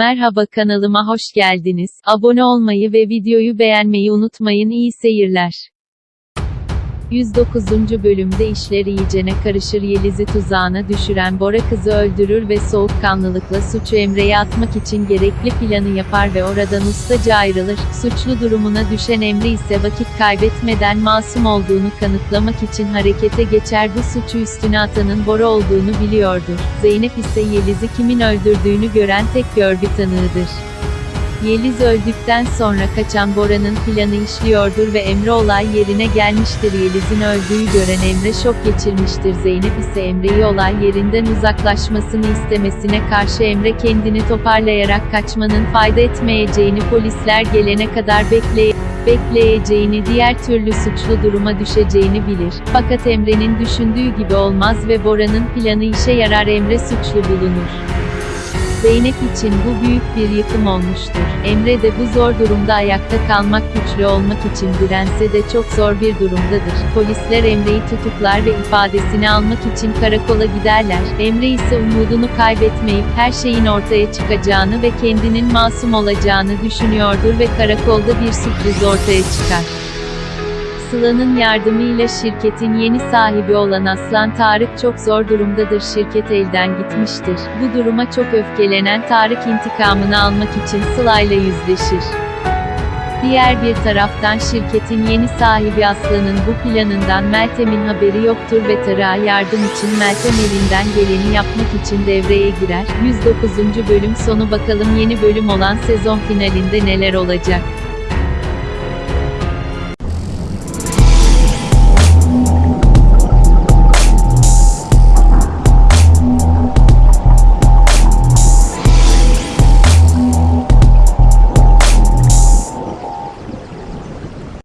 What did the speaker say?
Merhaba kanalıma hoş geldiniz. Abone olmayı ve videoyu beğenmeyi unutmayın. İyi seyirler. 109. bölümde işler iyicene karışır Yeliz'i tuzağına düşüren Bora kızı öldürür ve soğukkanlılıkla suçu Emre'ye atmak için gerekli planı yapar ve oradan ustaca ayrılır. Suçlu durumuna düşen Emre ise vakit kaybetmeden masum olduğunu kanıtlamak için harekete geçer bu suçu üstüne atanın Bora olduğunu biliyordur. Zeynep ise Yeliz'i kimin öldürdüğünü gören tek görgü tanığıdır. Yeliz öldükten sonra kaçan Bora'nın planı işliyordur ve Emre olay yerine gelmiştir. Yeliz'in öldüğü gören Emre şok geçirmiştir. Zeynep ise Emre'yi olay yerinden uzaklaşmasını istemesine karşı Emre kendini toparlayarak kaçmanın fayda etmeyeceğini polisler gelene kadar bekleye bekleyeceğini diğer türlü suçlu duruma düşeceğini bilir. Fakat Emre'nin düşündüğü gibi olmaz ve Bora'nın planı işe yarar Emre suçlu bulunur. Zeynep için bu büyük bir yıkım olmuştur. Emre de bu zor durumda ayakta kalmak güçlü olmak için dirense de çok zor bir durumdadır. Polisler Emre'yi tutuklar ve ifadesini almak için karakola giderler. Emre ise umudunu kaybetmeyip her şeyin ortaya çıkacağını ve kendinin masum olacağını düşünüyordur ve karakolda bir sürpriz ortaya çıkar. Sıla'nın yardımıyla şirketin yeni sahibi olan Aslan Tarık çok zor durumdadır. Şirket elden gitmiştir. Bu duruma çok öfkelenen Tarık intikamını almak için Sıla ile yüzleşir. Diğer bir taraftan şirketin yeni sahibi Aslan'ın bu planından Meltem'in haberi yoktur ve Tarık'a yardım için Meltem elinden geleni yapmak için devreye girer. 109. bölüm sonu bakalım yeni bölüm olan sezon finalinde neler olacak.